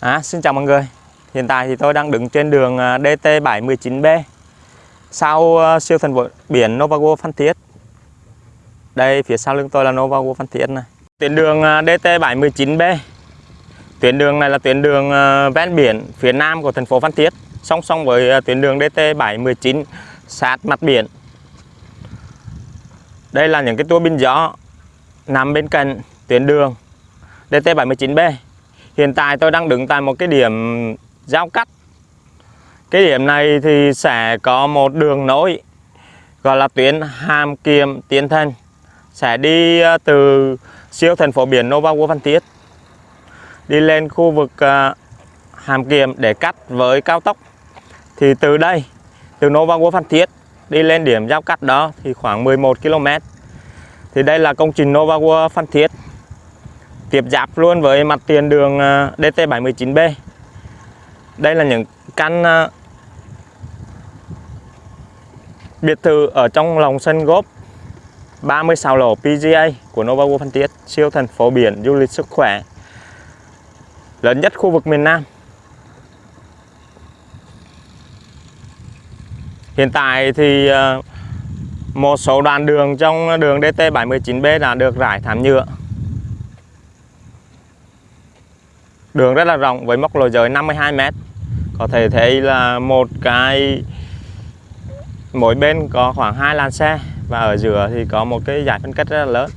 À, xin chào mọi người. Hiện tại thì tôi đang đứng trên đường à, DT719B Sau à, siêu thần biển Novago Phan Thiết. Đây phía sau lưng tôi là Novago Phan Thiết này. Tuyến đường à, DT719B Tuyến đường này là tuyến đường ven biển phía nam của thành phố Phan Thiết Song song với tuyến đường DT719 sát mặt biển. Đây là những cái tua bin gió nằm bên cạnh tuyến đường DT719B Hiện tại tôi đang đứng tại một cái điểm giao cắt. Cái điểm này thì sẽ có một đường nối Gọi là tuyến Hàm Kiềm Tiến Thân Sẽ đi ờ, từ siêu thành phố biển Nova World Phan Thiết Đi lên khu vực ờ, Hàm Kiềm để cắt với cao tốc. Thì từ đây, từ Nova World Phan Thiết Đi lên điểm giao cắt đó thì khoảng 11 km Thì đây là công trình Nova World Phan Thiết tiếp giáp luôn với mặt tiền đường à, DT719B đây là những căn à, biệt thự ở trong lòng sân góp 36 lỗ PGA của Nova World Phan Thiết, siêu thành phố biển du lịch sức khỏe, lớn nhất khu vực miền Nam. Hiện tại thì à, một số đoạn đường trong đường DT719B đã được rải thảm nhựa. Đường rất là rộng với mốc lối giới 52m Có thể thấy là một cái, Mỗi bên có khoảng hai làn xe Và ở giữa thì có một cái giải phân cách rất là lớn.